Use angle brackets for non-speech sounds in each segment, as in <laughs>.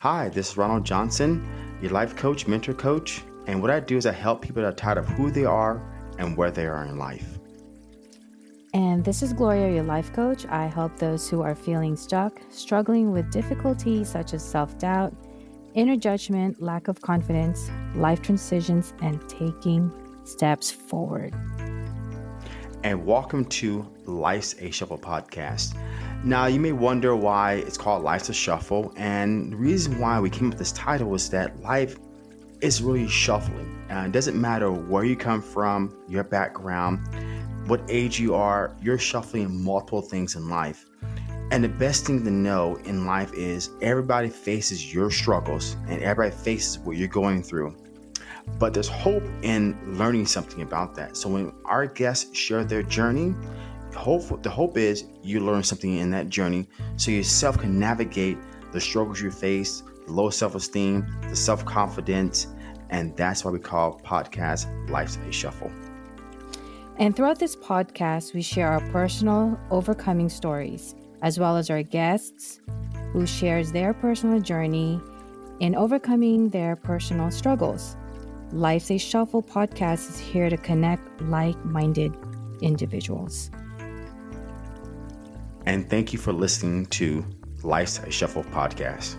Hi, this is Ronald Johnson, your life coach, mentor coach. And what I do is I help people that are tired of who they are and where they are in life. And this is Gloria, your life coach. I help those who are feeling stuck, struggling with difficulties such as self doubt, inner judgment, lack of confidence, life transitions, and taking steps forward. And welcome to Life's a Shuffle podcast. Now, you may wonder why it's called Life's a Shuffle. And the reason why we came up with this title is that life is really shuffling. And it doesn't matter where you come from, your background, what age you are, you're shuffling multiple things in life. And the best thing to know in life is everybody faces your struggles and everybody faces what you're going through. But there's hope in learning something about that. So when our guests share their journey, hope the hope is you learn something in that journey so yourself can navigate the struggles you face, the low self-esteem, the self-confidence, and that's why we call podcast Life's a Shuffle. And throughout this podcast, we share our personal overcoming stories, as well as our guests who shares their personal journey in overcoming their personal struggles. Life's a Shuffle podcast is here to connect like-minded individuals. And thank you for listening to Life's a Shuffle podcast.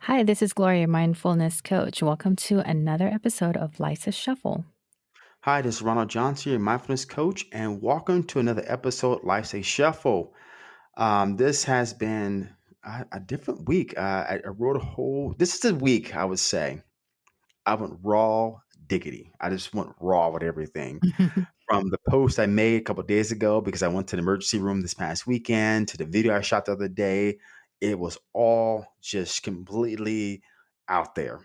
Hi, this is Gloria, mindfulness coach. Welcome to another episode of Life's a Shuffle. Hi, this is Ronald Johnson, your mindfulness coach, and welcome to another episode Life's a Shuffle. Um, this has been a, a different week. Uh, I, I wrote a whole, this is a week, I would say. I went raw diggity. I just went raw with everything. <laughs> from the post I made a couple days ago because I went to the emergency room this past weekend to the video I shot the other day. It was all just completely out there.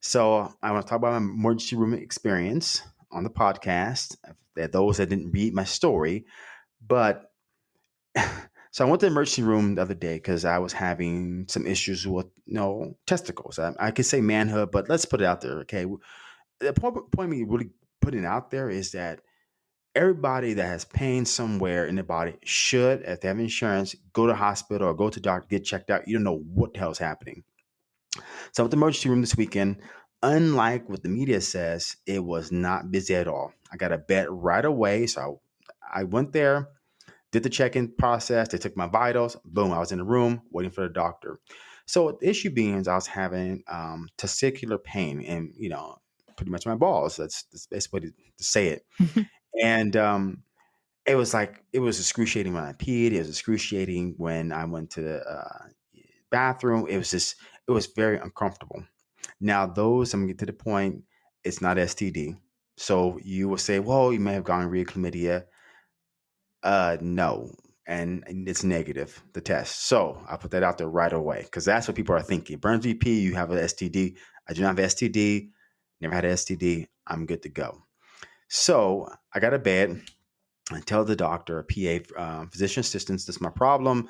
So I want to talk about my emergency room experience on the podcast. That those that didn't read my story, but <laughs> so I went to the emergency room the other day because I was having some issues with you know testicles. I, I could say manhood, but let's put it out there. Okay, the point, point me really putting out there is that everybody that has pain somewhere in their body should, if they have insurance, go to hospital or go to doctor, get checked out. You don't know what the hell is happening. So at the emergency room this weekend, unlike what the media says, it was not busy at all. I got a bed right away. So I, I went there, did the check-in process. They took my vitals. Boom, I was in the room waiting for the doctor. So the issue being is I was having um, testicular pain and, you know, pretty much my balls. That's, that's the best way to, to say it. And um, it was like it was excruciating when I peed. It was excruciating when I went to the uh, bathroom. It was just it was very uncomfortable. Now those I'm gonna get to the point. It's not STD. So you will say, well, you may have gonorrhea, chlamydia. Uh, no, and, and it's negative the test. So I put that out there right away because that's what people are thinking. Burns VP, you have an STD. I do not have STD. Never had an STD. I'm good to go. So I got a bed. I tell the doctor, a PA, um, physician assistants, this is my problem.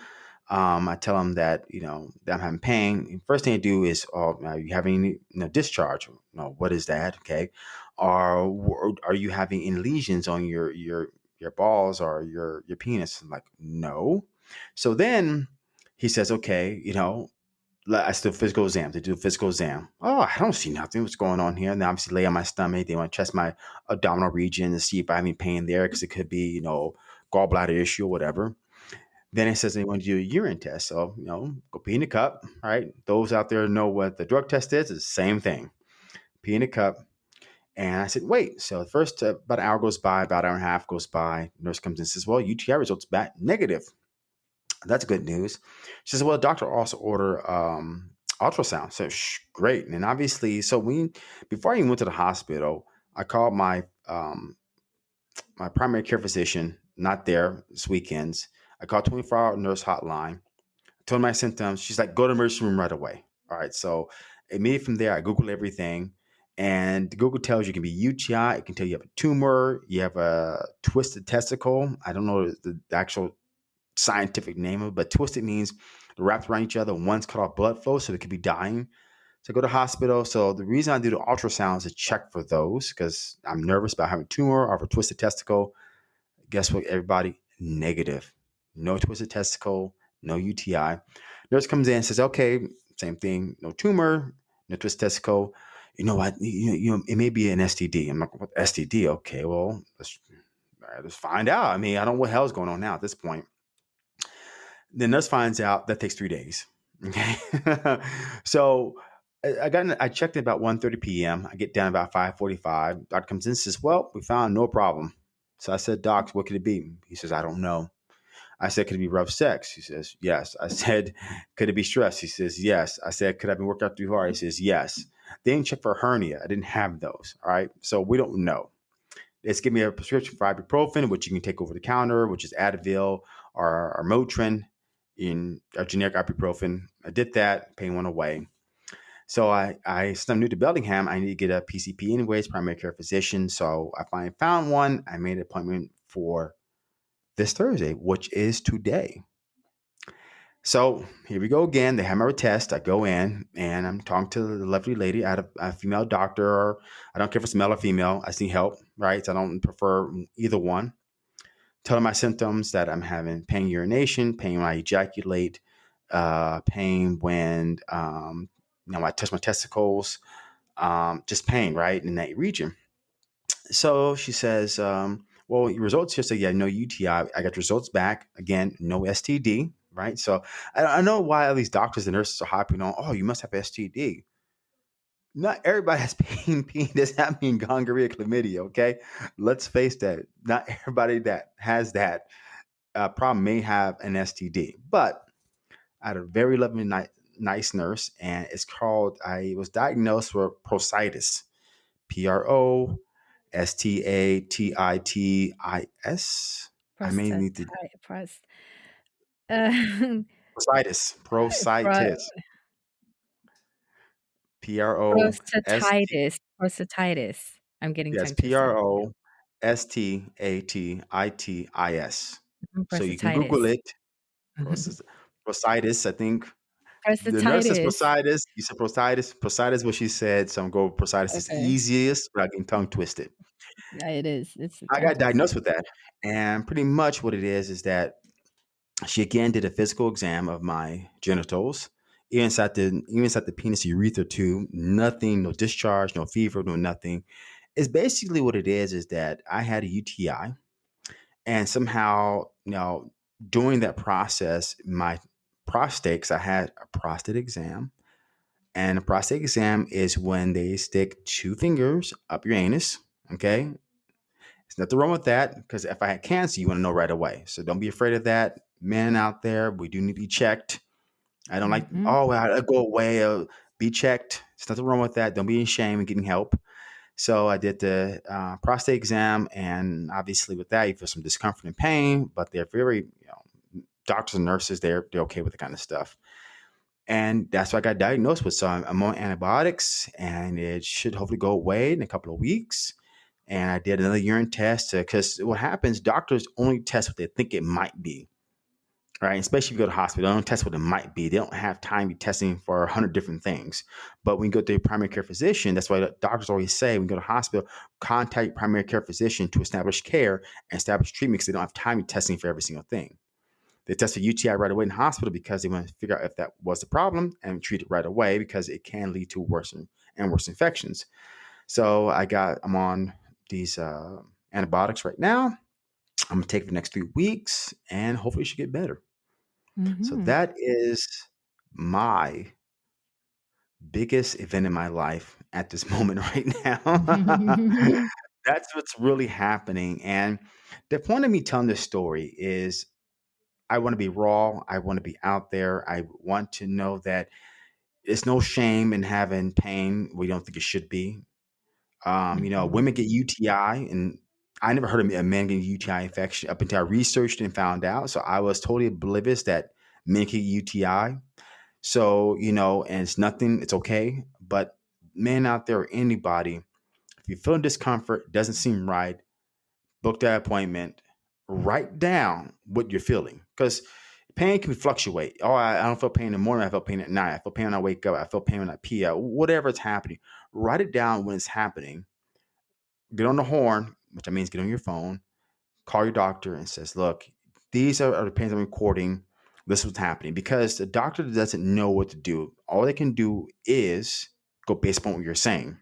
Um, I tell them that you know that I'm having pain. First thing I do is, oh, are you having you know, discharge? No, what is that? Okay, or are you having any lesions on your your your balls or your your penis? I'm like, no. So then he says, okay, you know, I still physical exam. They do a physical exam. Oh, I don't see nothing. What's going on here? And they obviously lay on my stomach. They want to test my abdominal region to see if I have any pain there because it could be, you know, gallbladder issue or whatever. Then it says they want to do a urine test. So, you know, go pee in a cup. All right. Those out there know what the drug test is. It's the same thing. Pee in a cup. And I said, wait. So the first uh, about an hour goes by, about an hour and a half goes by. Nurse comes in and says, well, UTI results back negative. That's good news. She says, well, the doctor also order um, ultrasound. So Shh, great. And obviously, so we before I even went to the hospital, I called my um, my primary care physician, not there this weekends. I called 24 hour nurse hotline, told my symptoms. She's like, go to the emergency room right away. All right. So immediately from there, I Google everything. And Google tells you it can be UTI. It can tell you have a tumor, you have a twisted testicle. I don't know the actual scientific name of it, but twisted means wrapped around each other. One's cut off blood flow, so it could be dying. So go to hospital. So the reason I do the ultrasound is to check for those because I'm nervous about having a tumor or a twisted testicle. Guess what, everybody? Negative. No twisted testicle, no UTI. Nurse comes in and says, okay, same thing, no tumor, no twisted testicle. You know what? You, you it may be an STD. I'm like, what STD? Okay, well, let's, let's find out. I mean, I don't know what hell's going on now at this point. The nurse finds out that takes three days. <laughs> Okay. so I got in, I checked at about 1.30 p.m. I get down about 5.45. Doctor comes in and says, well, we found no problem. So I said, Doc, what could it be? He says, I don't know. I said, could it be rough sex? He says, yes. I <laughs> said, could it be stress? He says, yes. I said, could I have been working out too hard? He says, yes. They didn't check for hernia. I didn't have those. All right. So we don't know. It's give me a prescription for ibuprofen, which you can take over the counter, which is Advil or, or Motrin in a generic ibuprofen. I did that, pain went away. So I, I since I'm new to Bellingham, I need to get a PCP anyways, primary care physician. So I finally found one. I made an appointment for this Thursday, which is today. So here we go again. They have my test. I go in and I'm talking to the lovely lady. I a, a female doctor. Or I don't care if it's male or female. I need help, right? So I don't prefer either one. Tell them my symptoms that I'm having pain urination, pain when I ejaculate, uh, pain when um, you know I touch my testicles, um, just pain, right, in that region. So she says, um, well, your results here say, yeah, no UTI. I got results back. Again, no STD, right? So I, I know why all these doctors and nurses are hopping on, oh, you must have STD. Not everybody <laughs> has pain. Pain does not mean gonorrhea, chlamydia, okay? Let's face that. Not everybody that has that uh, problem may have an STD. But I had a very lovely, ni- nice nurse, and it's called, I was diagnosed with prostatitis. P R O S T A T I T I S. I may need to. Prost, <laughs> uh, Prostatitis. <laughs> Prostatitis. P R O S T. prostatitis. Prostatitis. I'm getting Yes, tongue P twisted. R O S T A T I T I S. Mhm, So you can Google Prostatitis. it. Prostas- Prostatitis, I think. The nurse says Prostatitis. prostatitis. You said prostatitis. Prostatitis is what she said. So I'm going with prostatitis. It's Okay. easiest without getting tongue twisted. Yeah, it is. It's I tongue got twister. diagnosed with that. And pretty much what it is is that she again did a physical exam of my genitals. Even inside the even inside the penis urethra tube, nothing, no discharge, no fever, no nothing. It's basically what it is is that I had a UTI and somehow, you know, during that process, my prostate, I had a prostate exam, and a prostate exam is when they stick two fingers up your anus. Okay, there's nothing wrong with that because if I had cancer, you want to know right away. So don't be afraid of that. Men out there, we do need to be checked. I don't like, Mhm. oh, well, I'll go away. Uh, be checked. There's nothing wrong with that. Don't be ashamed of getting help. So I did the uh, prostate exam, and obviously with that, you feel some discomfort and pain, but they're very, you know, doctors and nurses, they're they're okay with the kind of stuff. And that's what I got diagnosed with. So I'm, I'm on antibiotics, and it should hopefully go away in a couple of weeks. And I did another urine test because what happens, doctors only test what they think it might be right? Especially if you go to hospital, they don't test what it might be. They don't have time to be testing for a hundred different things. But when you go to your primary care physician, that's why doctors always say when you go to hospital, contact your primary care physician to establish care and establish treatment because they don't have time to be testing for every single thing. They test for UTI right away in hospital because they want to figure out if that was the problem and treat it right away because it can lead to worse and, and worse infections. So I got I'm on these uh, antibiotics right now. I'm gonna take it for the next three weeks and hopefully it should get better. So Mhm. that is my biggest event in my life at this <laughs> moment right now. <laughs> That's what's really happening. And the point of me telling this story is I want to be raw. I want to be out there. I want to know that it's no shame in having pain. We don't think it should be. Um, you know, Mhm. women get UTI, and I never heard of a man getting UTI infection up until I researched and found out. So I was totally oblivious that men get UTI. So, you know, and it's nothing, it's okay. But men out there or anybody, if you're feeling discomfort, doesn't seem right, book that appointment, write down what you're feeling. Because pain can fluctuate. Oh, I, I don't feel pain in the morning, I feel pain at night, I feel pain when I wake up, I feel pain when I pee uh, out, whatever's happening. Write it down when it's happening. Get on the horn, which means get on your phone, call your doctor and says, look, these are, are the pains I'm recording. this is what's happening because the doctor doesn't know what to do. All they can do is go based upon what you're saying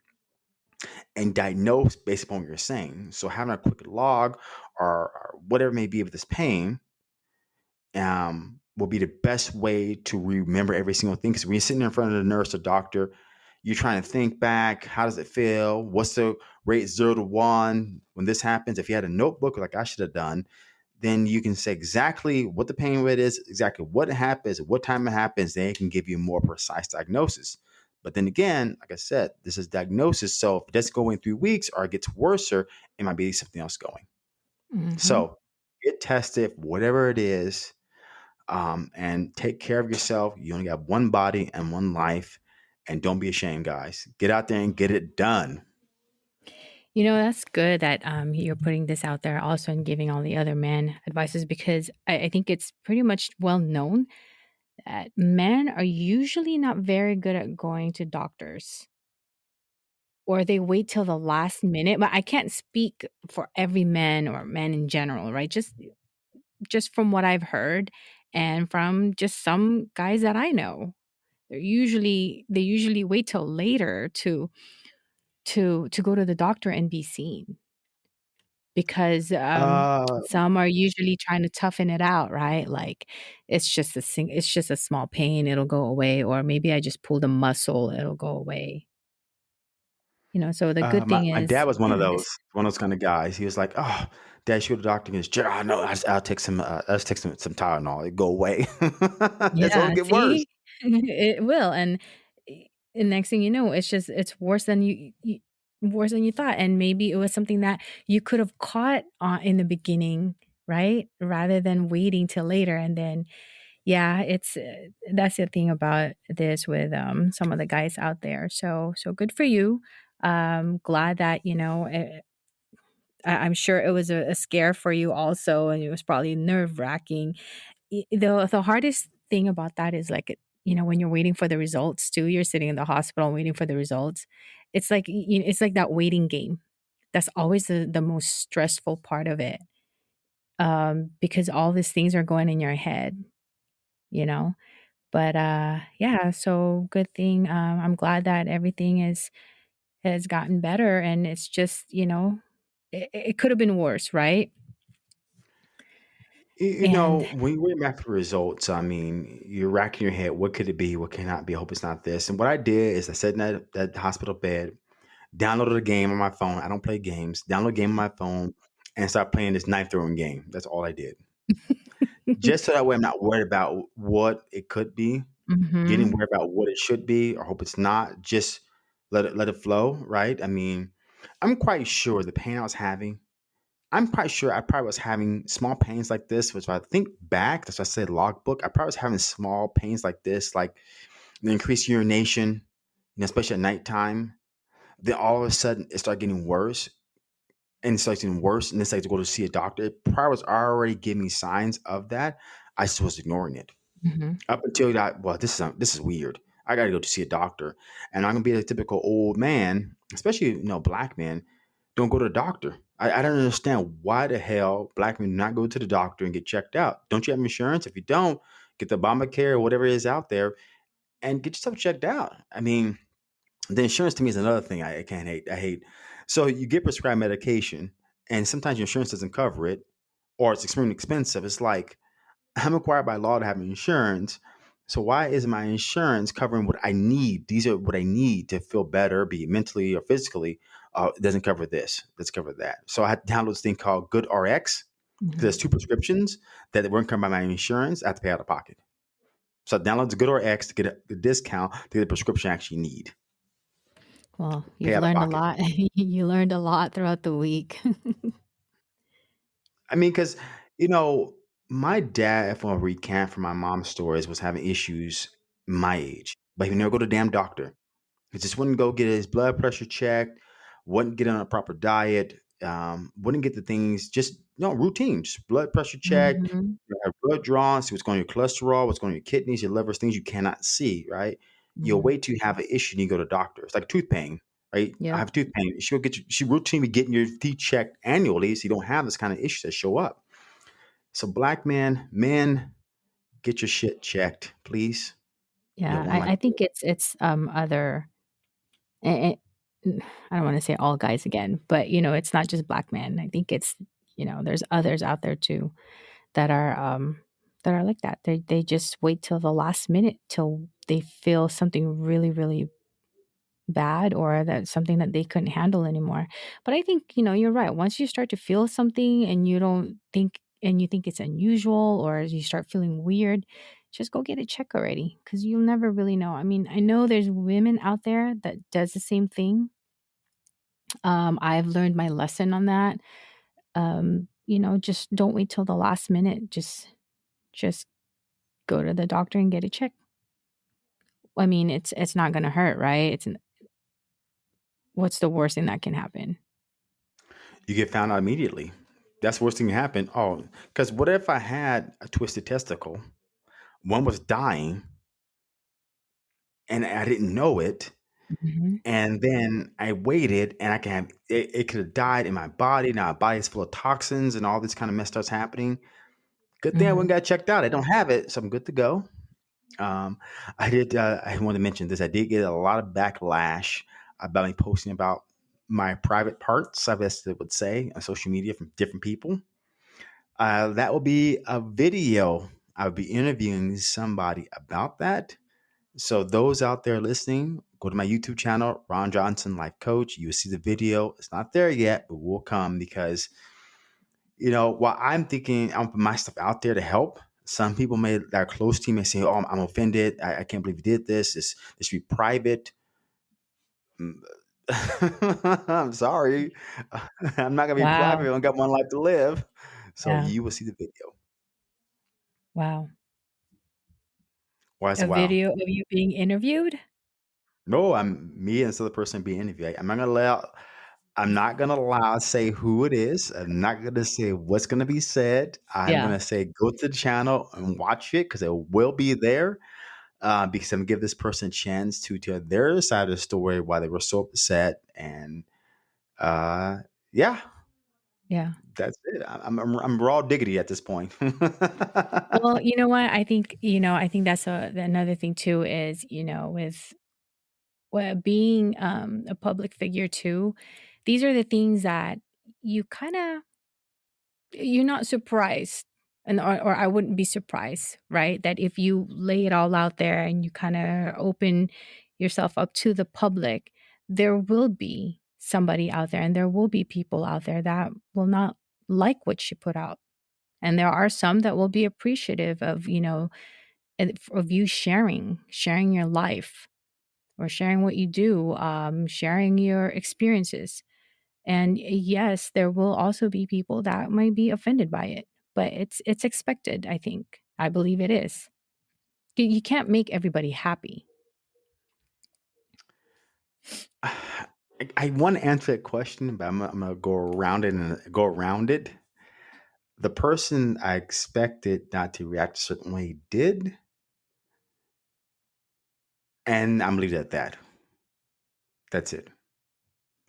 and diagnose based upon what you're saying. So having a quick log or, or whatever may be of this pain um, will be the best way to remember every single thing. Because when you're sitting in front of the nurse or doctor, you're trying to think back. How does it feel? What's the rate zero to one when this happens? If you had a notebook like I should have done, then you can say exactly what the pain rate is, exactly what happens, what time it happens. Then it can give you a more precise diagnosis. But then again, like I said, this is diagnosis. So if it doesn't go in three weeks or it gets worse, or it might be something else going. hmm So get tested, whatever it is, um, and take care of yourself. You only got one body and one life. And don't be ashamed, guys. Get out there and get it done. You know, that's good that um, you're putting this out there also and giving all the other men advices because I, I think it's pretty much well known that men are usually not very good at going to doctors or they wait till the last minute. But I can't speak for every man or men in general, right? Just just from what I've heard and from just some guys that I know. They're usually they usually wait till later to to to go to the doctor and be seen because um Uh, some are usually trying to toughen it out, right? Like it's just a sing it's just a small pain, it'll go away or maybe I just pulled a muscle, it'll go away. You know, so the uh, good my, thing is my dad was one of <clears throat> those, one of those kind of guys. He was like, "Oh, Dad, should go to the doctor." Goes, "Gerald, no, I just, I'll take some, uh, I'll take some, some Tylenol. It go away. <laughs> it's Yeah, only get worse." <laughs> It will, and and next thing you know, it's just it's worse than you you worse than you thought, and maybe it was something that you could have caught, uh, in the beginning, right? Rather than waiting till later, and then yeah, it's, uh that's the thing about this with, um, some of the guys out there, so so good for you. Um, glad that, you know, eh I I'm sure it was a a scare for you also, and it was probably nerve-wracking. The the hardest thing about that is, like, you know, when you're waiting for the results too, you're sitting in the hospital waiting for the results. It's like, y y it's like that waiting game. That's always the the most stressful part of it, um, because all these things are going in your head, you know? But, uh, yeah, so good thing, um, I'm glad that everything is has gotten better, and it's just, you know, it it could have been worse, right? You, you And know, when you to the results, I mean, you're racking your head. What could it be? What cannot be? I hope it's not this. And what I did is I sat in that, that hospital bed, downloaded a game on my phone. I don't play games. Download a game on my phone and start playing this knife throwing game. That's all I did. <laughs> Just so that way I'm not worried about what it could be, getting Mhm, worried about what it should be, or hope it's not. Just let it let it flow, right? I mean, I'm quite sure the pain I was having, I'm quite sure I probably was having small pains like this, which I think back, that's why I said logbook. I probably was having small pains like this, like the increased urination, you know, especially at nighttime. Then all of a sudden it started getting worse and it starts getting worse. And it's like to go to see a doctor. It probably was already giving me signs of that. I just was ignoring it. mhm, Up until that, well, this is this is weird. I gotta go to see a doctor. And I'm gonna be a typical old man, especially you know, black man, don't go to the doctor. I, I don't understand why the hell black men not go to the doctor and get checked out. Don't you have insurance? If you don't, get the Obamacare or whatever it is out there and get yourself checked out. I mean, the insurance to me is another thing I, I can't hate. I hate. So you get prescribed medication, and sometimes your insurance doesn't cover it, or it's extremely expensive. It's like I'm required by law to have insurance. So why is my insurance covering what I need? These are what I need to feel better, be mentally or physically. Uh, it doesn't cover this. Let's cover that. So I had to download this thing called Good RX mhm. there's two prescriptions that weren't covered by my insurance. I have to pay out of pocket. So I download Good RX to get a, a discount to get the prescription I actually need. Well, you've learned a lot. <laughs> You learned a lot throughout the week. <laughs> I mean, because you know, my dad, if I recant from my mom's stories, was having issues my age, but he would never go to damn doctor. He just wouldn't go get his blood pressure checked, wouldn't get on a proper diet, um, wouldn't get the things just you know routine, just blood pressure checked, Mhm, you have blood drawn, see what's going on your cholesterol, what's going on your kidneys, your livers, things you cannot see, right? You'll mhm. wait till you have an issue and you go to doctor. It's like tooth pain, right? I Yep. have tooth pain. She'll get you, she routinely getting your teeth checked annually so you don't have this kind of issues that show up. So black men, men get your shit checked, please. You Yeah, don't I, like I think it's it's um other eh, eh, I don't want to say all guys again, but you know, it's not just black men. I think it's you know, there's others out there too that are um that are like that. They they just wait till the last minute till they feel something really really bad or that something that they couldn't handle anymore. But I think, you know, you're right. Once you start to feel something and you don't think and you think it's unusual or you start feeling weird, just go get a check already because you'll never really know. I mean, I know there's women out there that does the same thing. Um, I've learned my lesson on that. Um, you know, just don't wait till the last minute. Just just go to the doctor and get a check. I mean, it's it's not going to hurt, right? It's what's the worst thing that can happen? you get found out immediately. That's the worst thing that can happen. Oh, because what if I had a twisted testicle? One was dying, and I didn't know it. Mhm. And then I waited, and I can have it, it could have died in my body. Now my body is full of toxins and all this kind of mess stuff's happening. Good thing I went and Mhm. got checked out. I don't have it, so I'm good to go. Um, I did. Uh, I want to mention this. I did get a lot of backlash about me posting about my private parts. I guess they would say on social media from different people. Uh, that will be a video. I'll be interviewing somebody about that. So those out there listening, go to my YouTube channel, Ron Johnson Life Coach. You will see the video. It's not there yet, but will come because you know while I'm thinking I'm putting my stuff out there to help. Some people may that are close to me may say, "Oh, I'm, offended. I, I can't believe you did this. This this should be private." Mm, <laughs> I'm sorry. <laughs> I'm not gonna be private. I Wow. only got one life to live. So Yeah. you will see the video. Wow. Why is A wow? video of you being interviewed? No, I'm me and this other person being interviewed. I'm not gonna allow. I'm not gonna allow say who it is. I'm not gonna say what's gonna be said. I'm Yeah. gonna say go to the channel and watch it because it will be there. Uh, because I'm gonna give this person a chance to tell their side of the story why they were so upset and uh, yeah, Yeah. that's it. I- I'm, I'm I'm raw diggity at this point. Well, <laughs> you know what? I think, you know, I think that's a another thing too is, you know, with being um a public figure too, these are the things that you kind of you're not surprised and or, or I wouldn't be surprised, right? That if you lay it all out there and you kind of open yourself up to the public, there will be somebody out there and there will be people out there that will not like what you put out. And there are some that will be appreciative of, you know, of you sharing, sharing your life or sharing what you do, um, sharing your experiences. And yes, there will also be people that might be offended by it, but it's it's expected, I think. I believe it is. You, you can't make everybody happy. <sighs> I, I want to answer that question, but I'm, I'm gonna go around it and go around it. The person I expected not to react a certain way did, and I'm leave it at that. That's it.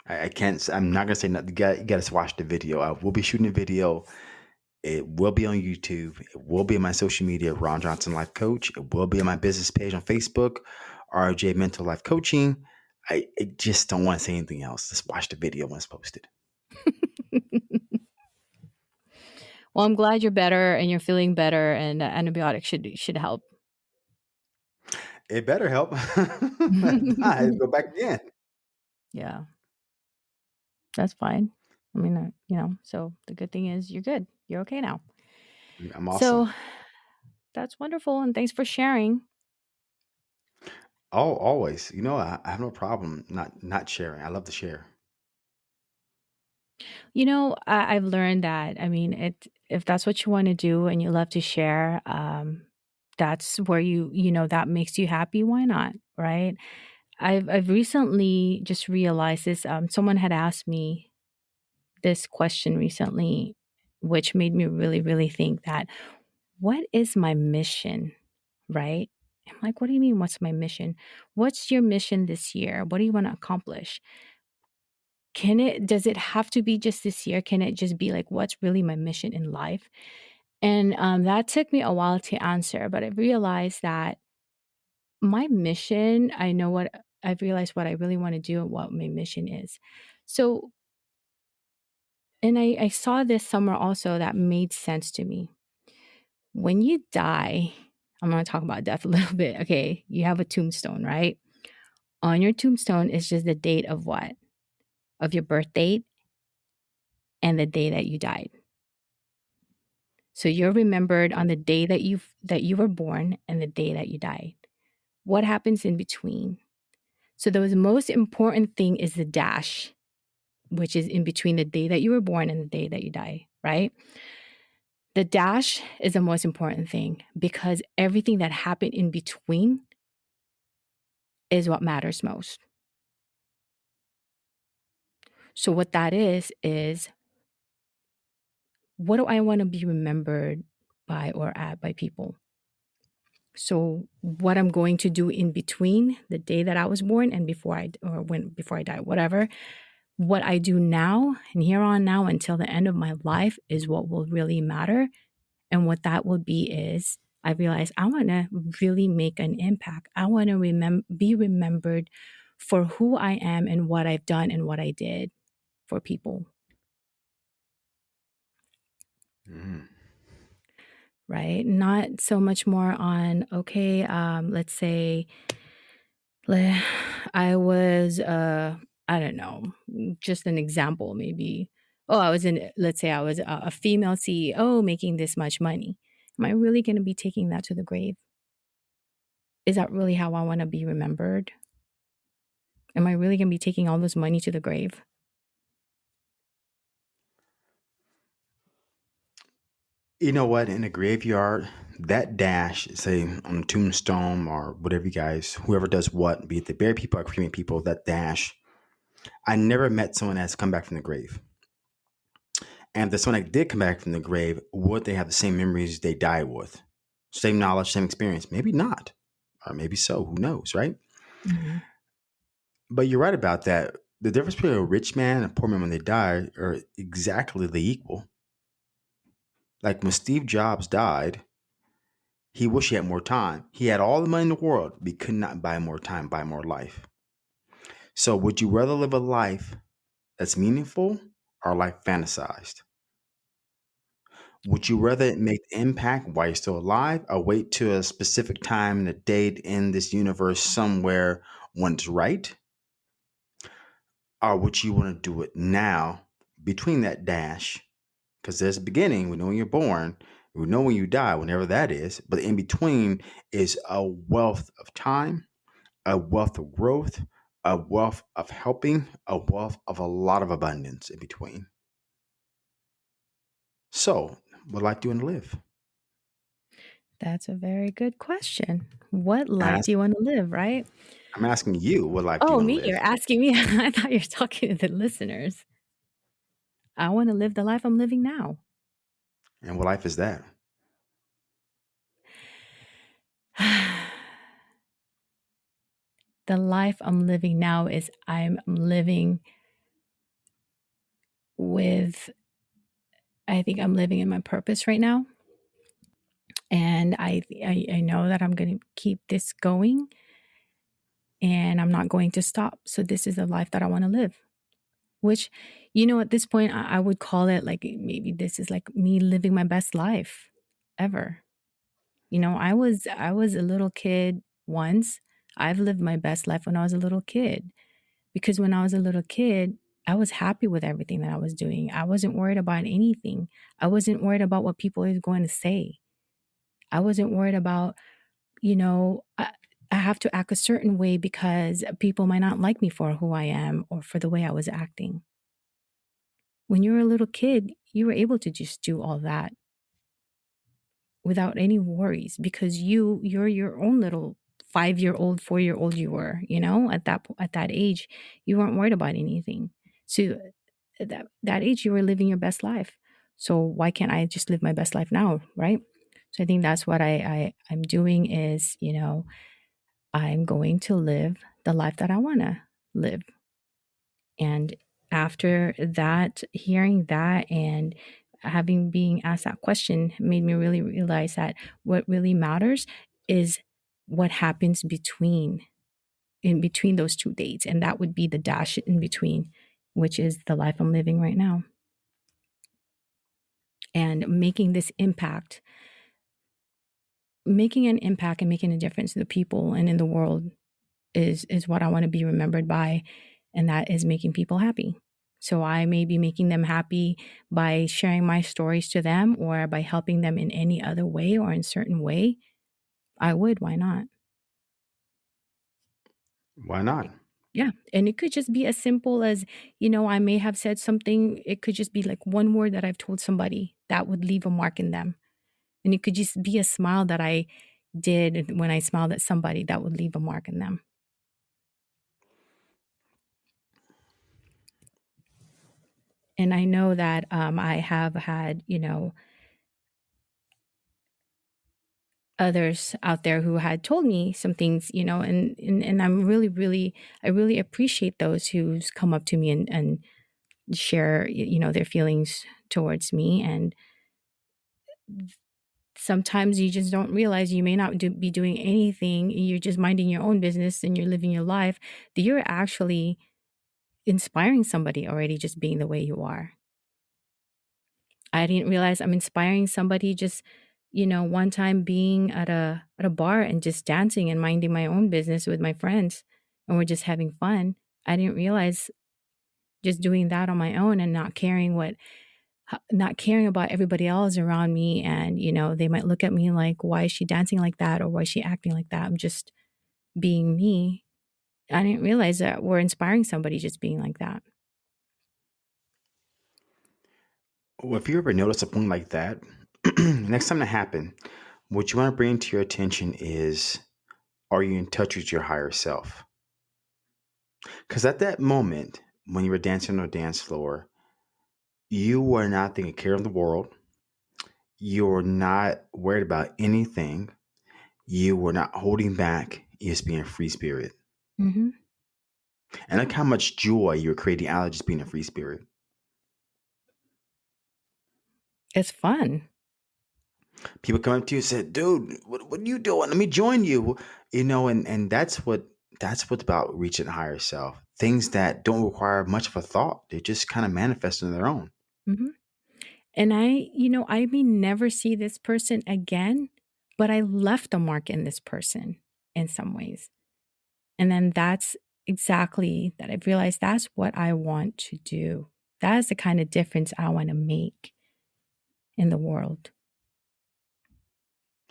I, I can't. I'm not gonna say nothing. You got, you got watch the video. I will be shooting a video. It will be on YouTube. It will be on my social media, Ron Johnson Life Coach. It will be on my business page on Facebook, RJ Mental Life Coaching. I, I just don't want to say anything else. Just watch the video when it's posted. <laughs> well, I'm glad you're better and you're feeling better, and uh, antibiotics should should help. It better help. <laughs> I go back again. yeah, that's fine. I mean, uh, you know, so the good thing is you're good. You're okay now. I'm awesome. So <sighs> that's wonderful, and thanks for sharing. Oh, always. You know, I, I have no problem not not sharing. I love to share. You know, I, I've learned that. I mean, it if that's what you want to do and you love to share, um, that's where you you know that makes you happy. Why not, right? I've I've recently just realized this. Um, someone had asked me this question recently, which made me really really think that what is my mission, right? I'm like, what do you mean? What's my mission? What's your mission this year? What do you want to accomplish? Can it does it have to be just this year? Can it just be like what's really my mission in life? And um, that took me a while to answer, but I realized that my mission, I know what I've realized what I really want to do and what my mission is. So, and I, I saw this somewhere also that made sense to me. When you die, I'm going to talk about death a <laughs> little bit. Okay. You have a tombstone, right? On your tombstone is just the date of what? Of your birth date and the day that you died. So you're remembered on the day that you that you were born and the day that you died. What happens in between? So the most important thing is the dash, which is in between the day that you were born and the day that you die, right? The dash is the most important thing because everything that happened in between is what matters most. So, what that is, is what do I want to be remembered by or at by people? So, what I'm going to do in between the day that I was born and before I, or when, before I die, whatever, what I do now and here on now until the end of my life is what will really matter. And what that will be is I realize I want to really make an impact. I want to remember, be remembered for who I am and what I've done and what I did for people. Mm. Right? Not so much more on, okay, um, let's say <sighs> I was, uh, I don't know, just an example, maybe. Oh, I was in, let's say I was a, a female CEO making this much money. Am I really going to be taking that to the grave? Is that really how I want to be remembered? Am I really going to be taking all this money to the grave? You know what? In a graveyard, that dash, say on a tombstone or whatever you guys, whoever does what, be it the bury people or cremate people, that dash. I never met someone that's come back from the grave. And if the someone that did come back from the grave, would they have the same memories they died with? Same knowledge, same experience? Maybe not. Or maybe so. Who knows, right? Mm-hmm. But you're right about that. The difference between a rich man and a poor man when they die are exactly the equal. Like when Steve Jobs died, he wished he had more time. He had all the money in the world, but he could not buy more time, buy more life. So, would you rather live a life that's meaningful or life fantasized? Would you rather make the impact while you're still alive or wait to a specific time and a date in this universe somewhere when it's right? Or would you want to do it now between that dash because there's a beginning. We know when you're born. We know when you die, whenever that is. But in between is a wealth of time, a wealth of growth, a wealth of helping, a wealth of a lot of abundance in between. So, what life do you want to live? That's a very good question. What life Ask, do you want to live, right? I'm asking you, what life oh, you me, you're asking me. <laughs> I thought you were talking to the listeners. I want to live the life I'm living now. And what life is that? <sighs> the life I'm living now is I'm living with, I think I'm living in my purpose right now. And I, I, I know that I'm going to keep this going and I'm not going to stop. So, this is the life that I want to live which you know at this point I, I would call it like maybe this is like me living my best life ever. You know i was i was a little kid once. I've lived my best life when i was a little kid because when i was a little kid i was happy with everything that i was doing. I wasn't worried about anything. I wasn't worried about what people is going to say. I wasn't worried about you know I have to act a certain way because people might not like me for who I am or for the way I was acting. When you were a little kid, you were able to just do all that without any worries because you you're your own little 5-year-old, 4-year-old you were, you know, at that at that age, you weren't worried about anything. So at that that age you were living your best life. So why can't I just live my best life now, right? So I think that's what I, I I'm doing is, you know, I'm going to live the life that I want to live. And after that, hearing that, and having being asked that question made me really realize that what really matters is what happens between in between those two dates and that would be the dash in between which is the life i'm living right now and making this impact making an impact and making a difference in the people and in the world is is what i want to be remembered by and that is making people happy so I may be making them happy by sharing my stories to them or by helping them in any other way or in certain way. I would, why not? Why not? Yeah. And it could just be as simple as, you know, I may have said something, it could just be like one word that I've told somebody that would leave a mark in them. And it could just be a smile that I did when I smiled at somebody that would leave a mark in them. And I know that um, I have had, you know, others out there who had told me some things, you know, and and, and I'm really, really, I really appreciate those who's come up to me and, and share, you know, their feelings towards me. And sometimes you just don't realize you may not do, be doing anything. You're just minding your own business and you're living your life. That you're actually inspiring somebody already just being the way you are. I didn't realize I'm inspiring somebody just you know, one time being at a at a bar and just dancing and minding my own business with my friends and we're just having fun. I didn't realize just doing that on my own and not caring what not caring about everybody else around me and you know they might look at me like why is she dancing like that? Or why is she acting like that? I'm just being me. I didn't realize that we're inspiring somebody just being like that. Well, if you ever notice a point like that, <clears throat> next time that happen, what you want to bring to your attention is are you in touch with your higher self? Because at that moment, when you were dancing on the dance floor, you were not taking care of the world. You were not worried about anything. You were not holding back. You're just being a free spirit. hmm And look how much joy you're creating out of just being a free spirit. it's fun People come up to you and say, dude, what, what are you doing? Let me join you. You know, and, and that's what that's what's about reaching higher self. Things that don't require much of a thought. They just kind of manifest on their own. Hmm and i you know i may never see this person again but i left a mark in this person in some ways And then that's exactly that I've realized that's what I want to do. That is the kind of difference I want to make in the world.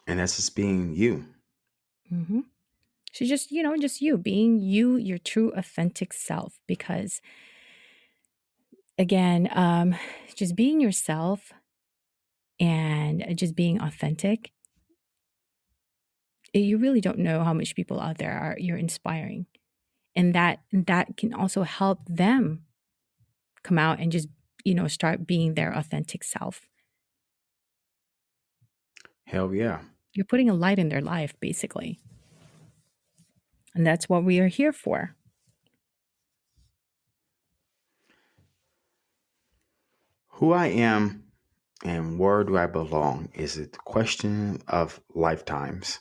And that's just being you. hmm So just, you know, just you being you, your true authentic self. Because again, um, just being yourself and just being authentic, eh, you really don't know how much people out there are you're inspiring. And that that can also help them come out and just, you know, start being their authentic self. Hell yeah. You're putting a light in their life, basically. And that's what we are here for. Who I am and where do I belong is a question of lifetimes.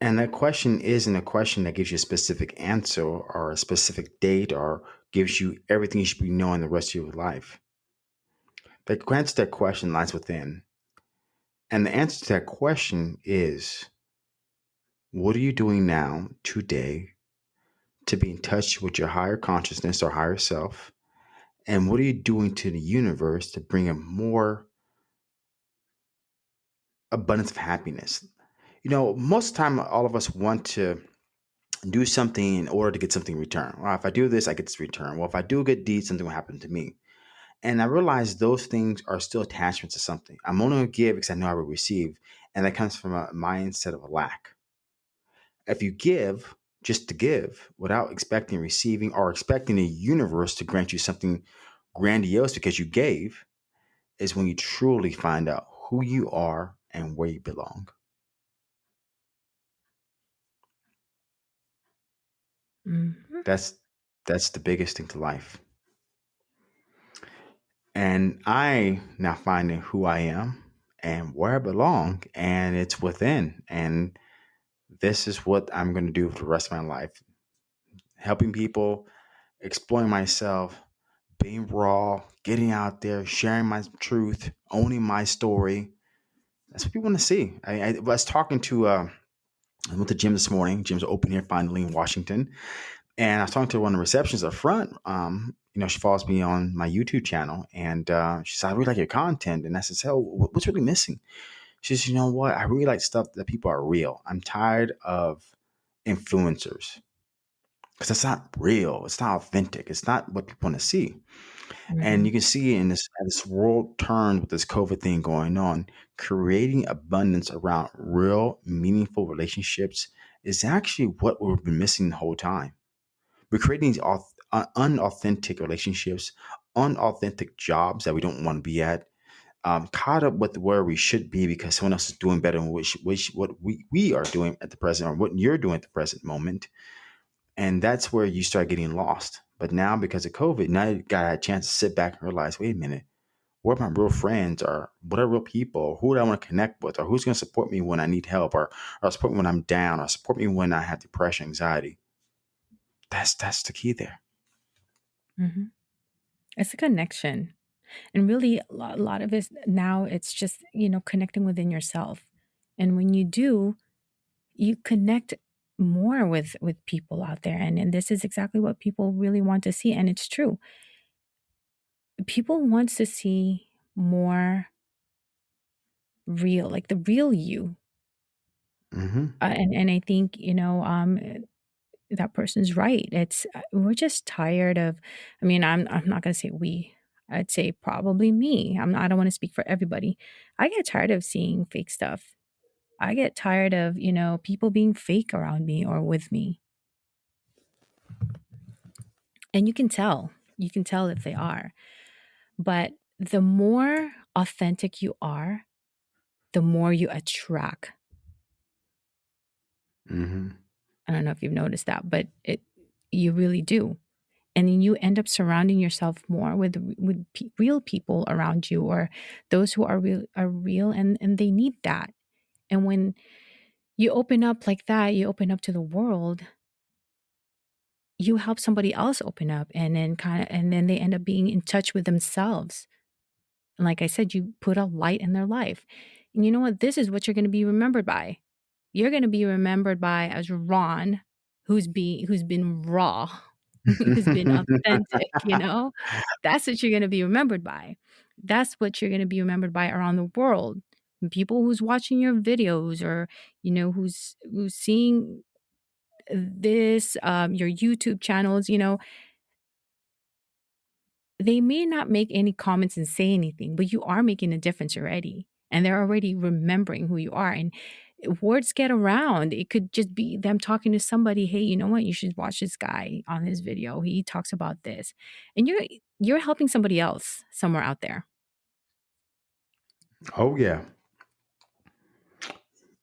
And that question isn't a question that gives you a specific answer or a specific date or gives you everything you should be knowing the rest of your life. The answer to that question lies within. And the answer to that question is what are you doing now, today, to be in touch with your higher consciousness or higher self? And what are you doing to the universe to bring a more abundance of happiness? You know, most of the time, all of us want to do something in order to get something in return. Well, if I do this, I get this return. Well, if I do a good deed, something will happen to me. And I realize those things are still attachments to something. I'm only going to give because I know I will receive. And that comes from a mindset of a lack. If you give just to give without expecting receiving or expecting the universe to grant you something grandiose because you gave, is when you truly find out who you are and where you belong. hmm That's that's the biggest thing to life. And I now finding who I am and where I belong, and it's within. And this is what I'm going to do for the rest of my life helping people, exploring myself, being raw, getting out there, sharing my truth, owning my story. That's what people want to see. I, I was talking to, uh, I went to gym this morning. Gym's open here finally in Washington. And I was talking to one of the receptions up front. Um, you know, she follows me on my YouTube channel, and uh, she said, "I really like your content." And I said, "So, what's really missing?" She says, "You know what? I really like stuff that people are real. I'm tired of influencers because it's not real. It's not authentic. It's not what people want to see." And Mhm. you can see in this this world turned with this COVID thing going on, creating abundance around real, meaningful relationships is actually what we've been missing the whole time. We're creating these auth- uh, unauthentic relationships, unauthentic jobs that we don't want to be at, um, caught up with where we should be because someone else is doing better than which, which, what we, we are doing at the present or what you're doing at the present moment. And that's where you start getting lost. But now, because of COVID, now you got a chance to sit back and realize, wait a minute, what are my real friends or what are real people? Who do I want to connect with? Or who's going to support me when I need help or, or support me when I'm down or support me when I have depression, anxiety? That's that's the key there. Mhm. It's a connection. And really, a lot, a lot of it now, it's just, you know, connecting within yourself. And when you do, you connect more with with people out there. And, and this is exactly what people really want to see and it's true. People want to see more real like the real you. Hmm uh, and and i think you know um that person's right. It's uh, we're just tired of i mean i'm i'm not going to say we i'd say probably me i'm not, i don't want to speak for everybody. I get tired of seeing fake stuff. I get tired of you know people being fake around me or with me. And you can tell you can tell if they are. But the more authentic you are the more you attract. Hmm i don't know if you've noticed that but it you really do and then you end up surrounding yourself more with with pe- real people around you or those who are real are real and and they need that. And when you open up like that you open up to the world you help somebody else open up and then kind of and then they end up being in touch with themselves. And like i said you put a light in their life. And you know what? This is what you're going to be remembered by. You're going to be remembered by as ron who's be who's been raw <laughs> who's been <laughs> authentic you know That's what you're gonna be remembered by. That's what you're gonna be remembered by around the world. People who's watching your videos or, you know, who's who's seeing this, um, your YouTube channels, you know, they may not make any comments and say anything, but you are making a difference already. And they're already remembering who you are. And words get around. It could just be them talking to somebody, hey, you know what? You should watch this guy on his video. He talks about this. And you're you're helping somebody else somewhere out there. oh yeah.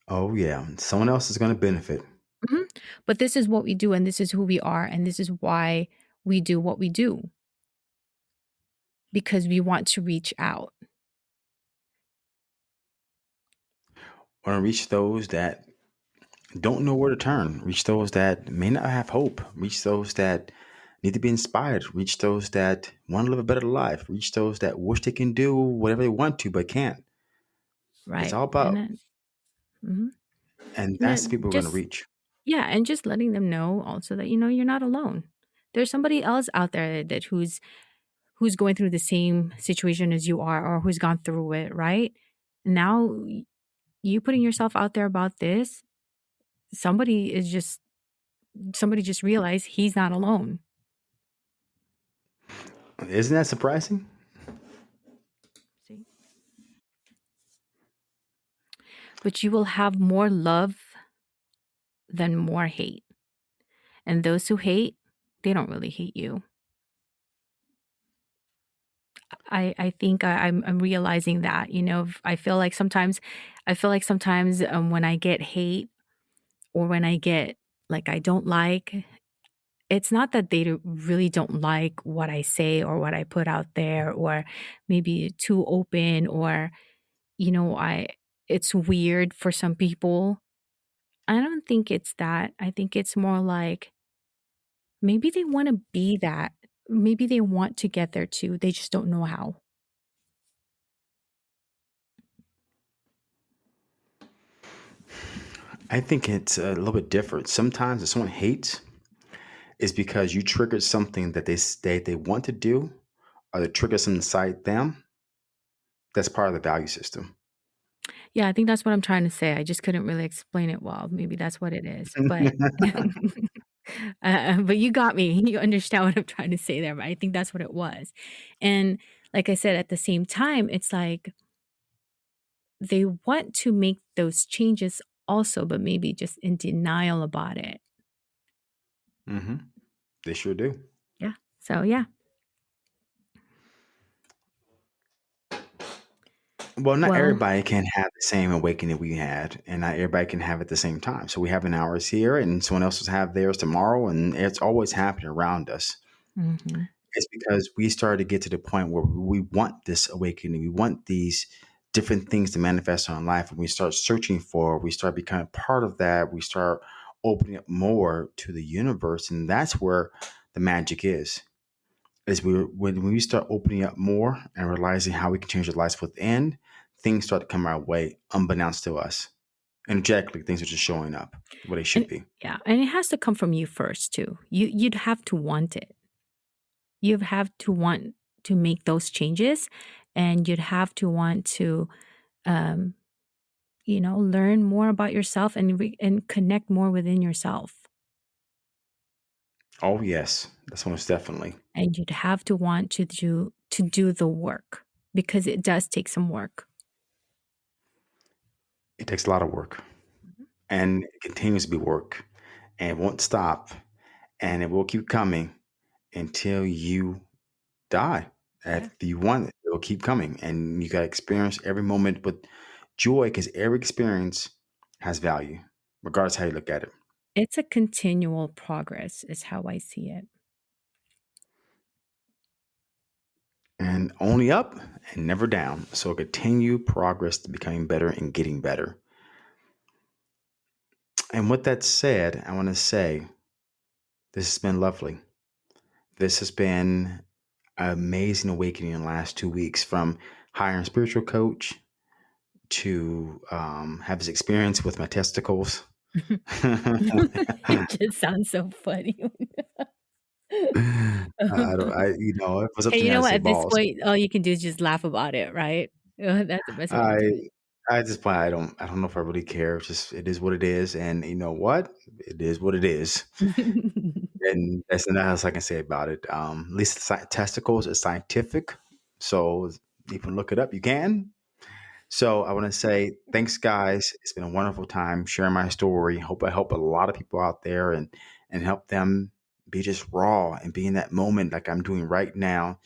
Oh yeah. Someone else is going to benefit. Mhm. But this is what we do, and this is who we are, and this is why we do what we do because we want to reach out. Want to reach those that don't know where to turn. Reach those that may not have hope. Reach those that need to be inspired. Reach those that want to live a better life. Reach those that wish they can do whatever they want to but can't. Right. It's all And about, then, mhm. and and that's the people we're going to reach. yeah, and just letting them know also that, you know, you're not alone. There's somebody else out there that who's who's going through the same situation as you are or who's gone through it, right? Now you putting yourself out there about this, somebody is just somebody just realized he's not alone. Isn't that surprising? See? But you will have more love than more hate. And those who hate, they don't really hate you. I, I think I, I'm, I'm realizing that, you know, I feel like sometimes, I feel like sometimes um, when I get hate or when I get like I don't like, it's not that they really don't like what I say or what I put out there, or maybe too open, or you know, I it's weird for some people. I don't think it's that. I think it's more like maybe they want to be that. Maybe they want to get there too. They just don't know how. I think it's a little bit different. Sometimes if someone hates, it's because you triggered something that they say they want to do, or they trigger something inside them. That's part of the value system. Yeah, I think that's what I'm trying to say. I just couldn't really explain it well. Maybe that's what it is. But <laughs> <laughs> <laughs> <laughs> uh, but you got me. You understand <laughs> what I'm trying to say there. But I think that's what it was. And like I said, at the same time, it's like they want to make those changes also, but maybe just in denial about it. Mm-hmm. They sure do. Yeah. So yeah. Well, not Well, everybody can have the same awakening we had, and not everybody can have it at the same time. So we have an ours here, and someone else will have theirs tomorrow, and it's always happening around us. mhm. It's because we started to get to the point where we want this awakening. We want these different things to manifest in our life. And we start searching for, we start becoming part of that. We start opening up more to the universe. And that's where the magic is. Is we when we start opening up more and realizing how we can change our lives within, things start to come our way unbeknownst to us. Energetically, things are just showing up where they should and be. yeah, and it has to come from you first too. You you'd have to want it. You have to want to make those changes, and you'd have to want to, um, you know, learn more about yourself and re- and connect more within yourself. Oh yes, that's most definitely. And you'd have to want to do to do the work because it does take some work. It takes a lot of work. Mhm. and it continues to be work and it won't stop and it will keep coming until you die. Yeah. If you want it, it will keep coming and you got to experience every moment with joy because every experience has value, regardless how you look at it. It's a continual progress, is how I see it. And only up and never down. So continue progress to becoming better and getting better. And with that said, I want to say this has been lovely. This has been an amazing awakening in the last two weeks from hiring spiritual coach to um, have this experience with my testicles. <laughs> it just sounds so funny. <laughs> I don't, I, <laughs> you know, it was up Hey, to you me, know what? At this balls. point, all you can do is just laugh about it, right? Uh, <laughs> That's the best I, it. I just, point, I don't, I don't know if I really care. It's just, it is what it is, and you know what? It is what it is, <laughs> and that's nothing else I can say about it. Um, at least sci- testicles is scientific, so you can look it up. You can, So I want to say thanks, guys. It's been a wonderful time sharing my story. Hope I help a lot of people out there and and help them be just raw and be in that moment like I'm doing right now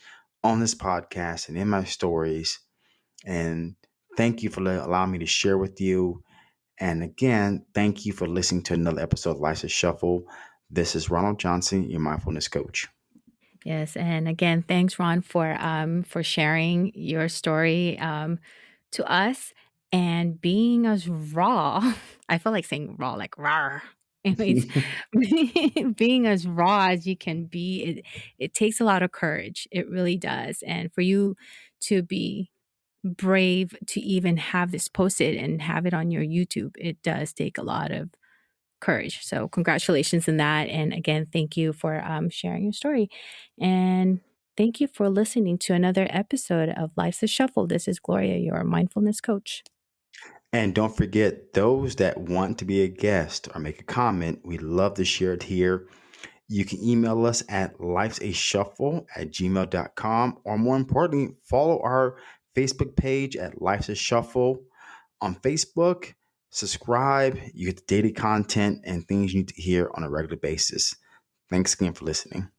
on this podcast and in my stories. And thank you for allowing me to share with you. And again, thank you for listening to another episode of Life's a Shuffle. This is Ronald Johnson, your mindfulness coach. Yes, and again, thanks, Ron, for um for sharing your story um to us and being as raw. <laughs> I feel like saying raw, like raw. <laughs> Anyways, <laughs> being as raw as you can be, it it takes a lot of courage. It really does. And for you to be brave to even have this posted and have it on your YouTube, it does take a lot of courage. So, congratulations in that. And again, thank you for um, sharing your story. And thank you for listening to another episode of Life's a Shuffle. This is Gloria, your mindfulness coach. And don't forget, those that want to be a guest or make a comment, we love to share it here. You can email us at lifesashuffle at gmail.com, or more importantly, follow our Facebook page at Life's a Shuffle on Facebook. Subscribe, you get the daily content and things you need to hear on a regular basis. Thanks again for listening.